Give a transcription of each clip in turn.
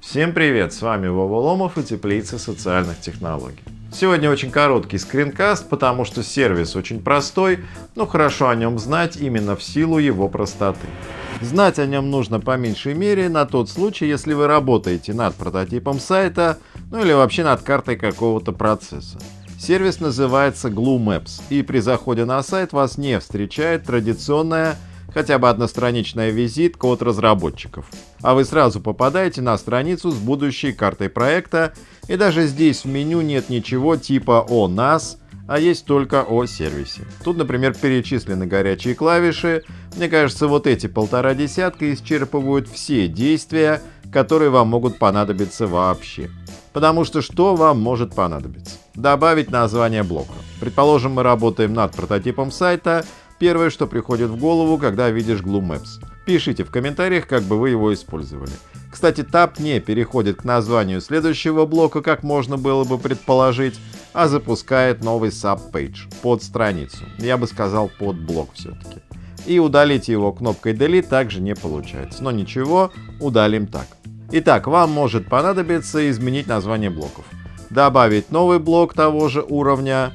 Всем привет! С вами Вова Ломов и Теплица социальных технологий. Сегодня очень короткий скринкаст, потому что сервис очень простой, но хорошо о нем знать именно в силу его простоты. Знать о нем нужно по меньшей мере на тот случай, если вы работаете над прототипом сайта, ну или вообще над картой какого-то процесса. Сервис называется Glue Maps, и при заходе на сайт вас не встречает традиционная хотя бы одностраничная визитка от разработчиков. А вы сразу попадаете на страницу с будущей картой проекта, и даже здесь в меню нет ничего типа «О нас», а есть только о сервисе. Тут, например, перечислены горячие клавиши. Мне кажется, вот эти полтора десятка исчерпывают все действия, которые вам могут понадобиться вообще. Потому что что вам может понадобиться? Добавить название блока. Предположим, мы работаем над прототипом сайта, Первое, что приходит в голову, когда видишь Glue Maps. Пишите в комментариях, как бы вы его использовали. Кстати, тап не переходит к названию следующего блока, как можно было бы предположить, а запускает новый subpage под страницу. Я бы сказал под блок все-таки. И удалить его кнопкой Delete также не получается. Но ничего, удалим так. Итак, вам может понадобиться изменить название блоков. Добавить новый блок того же уровня,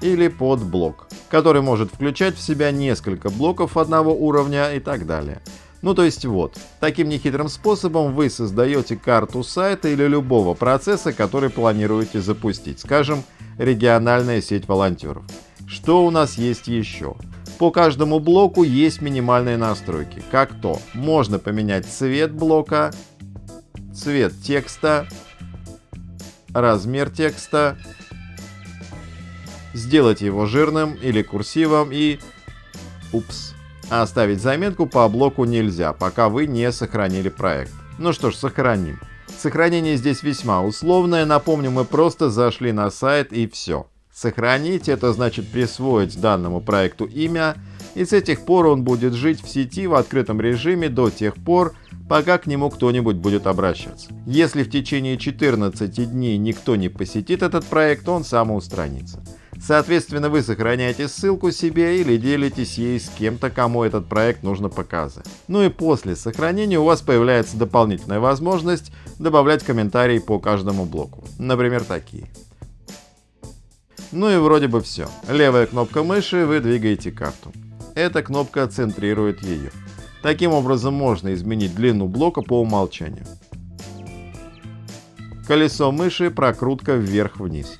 или подблок, который может включать в себя несколько блоков одного уровня и так далее. Ну то есть вот, таким нехитрым способом вы создаете карту сайта или любого процесса, который планируете запустить, скажем, региональная сеть волонтеров. Что у нас есть еще? По каждому блоку есть минимальные настройки, как то можно поменять цвет блока, цвет текста, размер текста, сделать его жирным или курсивом и... Упс. А оставить заметку по блоку нельзя, пока вы не сохранили проект. Ну что ж, сохраним. Сохранение здесь весьма условное, напомню, мы просто зашли на сайт и все. Сохранить это значит присвоить данному проекту имя, и с этих пор он будет жить в сети в открытом режиме до тех пор, пока к нему кто-нибудь будет обращаться. Если в течение 14 дней никто не посетит этот проект, он самоустранится. Соответственно, вы сохраняете ссылку себе или делитесь ей с кем-то, кому этот проект нужно показать. Ну и после сохранения у вас появляется дополнительная возможность добавлять комментарии по каждому блоку. Например, такие. Ну и вроде бы все. Левая кнопка мыши, вы двигаете карту. Эта кнопка центрирует ее. Таким образом можно изменить длину блока по умолчанию. Колесо мыши прокрутка вверх-вниз.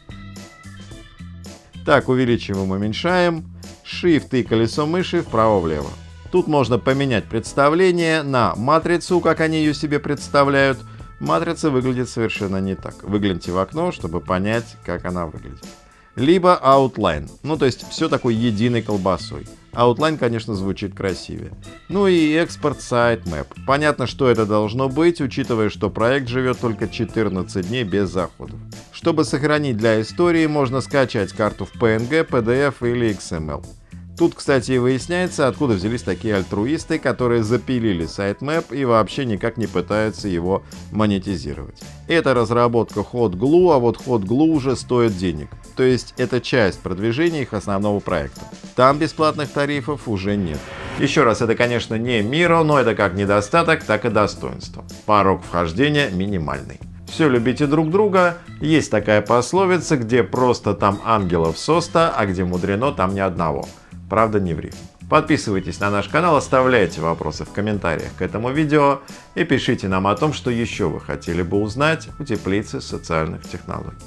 Так, увеличиваем, уменьшаем. Shift и колесо мыши вправо-влево. Тут можно поменять представление на матрицу, как они ее себе представляют. Матрица выглядит совершенно не так. Выгляните в окно, чтобы понять, как она выглядит. Либо outline, ну то есть все такой единой колбасой. Outline, конечно, звучит красивее. Ну и экспорт sitemap. Понятно, что это должно быть, учитывая, что проект живет только 14 дней без заходов. Чтобы сохранить для истории, можно скачать карту в PNG, PDF или XML. Тут, кстати, и выясняется, откуда взялись такие альтруисты, которые запилили sitemap и вообще никак не пытаются его монетизировать. Это разработка HotGlue, а вот HotGlue уже стоит денег. То есть это часть продвижения их основного проекта. Там бесплатных тарифов уже нет. Еще раз, это конечно не Миро, но это как недостаток, так и достоинство. Порог вхождения минимальный. Все любите друг друга. Есть такая пословица, где просто там ангелов соста, а где мудрено там ни одного. Правда не в рифм. Подписывайтесь на наш канал, оставляйте вопросы в комментариях к этому видео и пишите нам о том, что еще вы хотели бы узнать у теплицы социальных технологий.